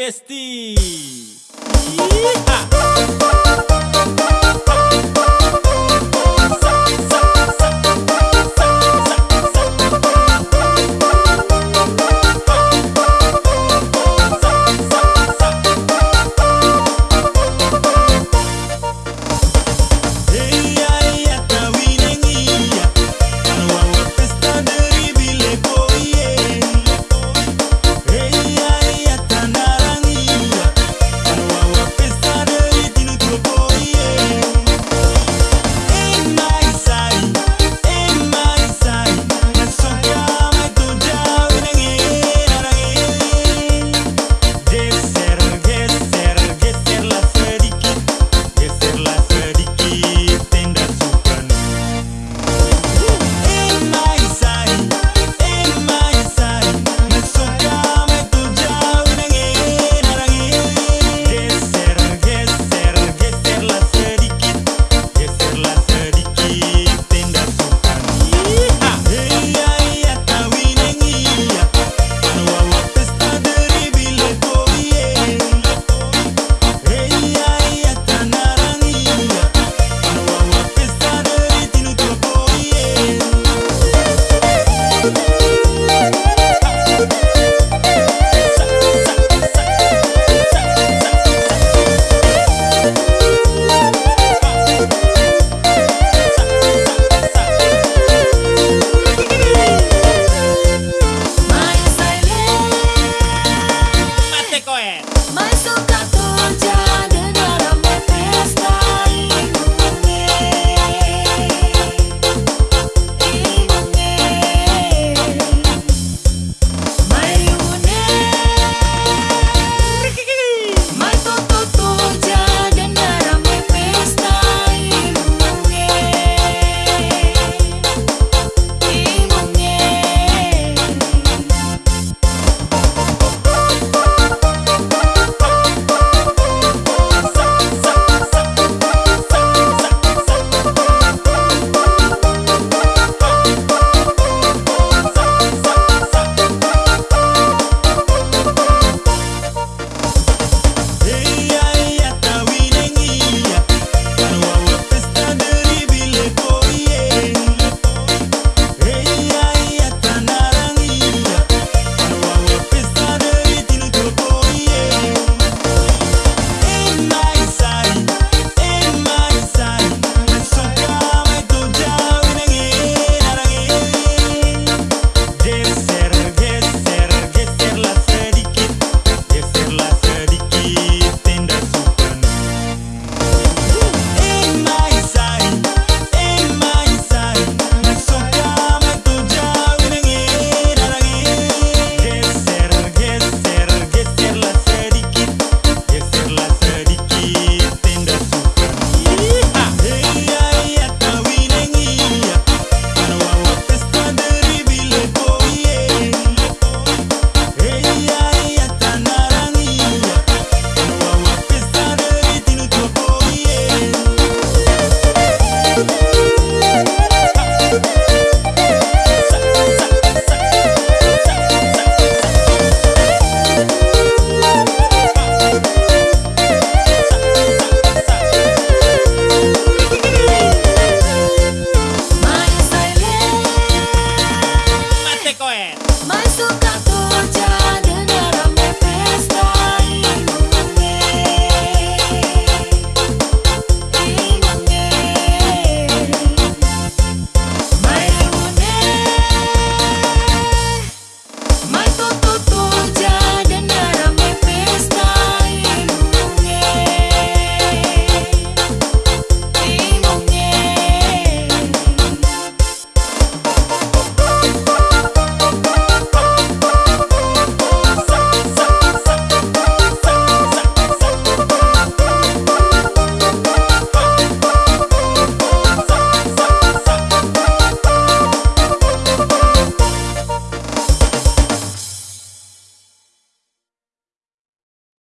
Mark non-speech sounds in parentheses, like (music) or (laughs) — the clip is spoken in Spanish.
Besti. Yeah. (laughs)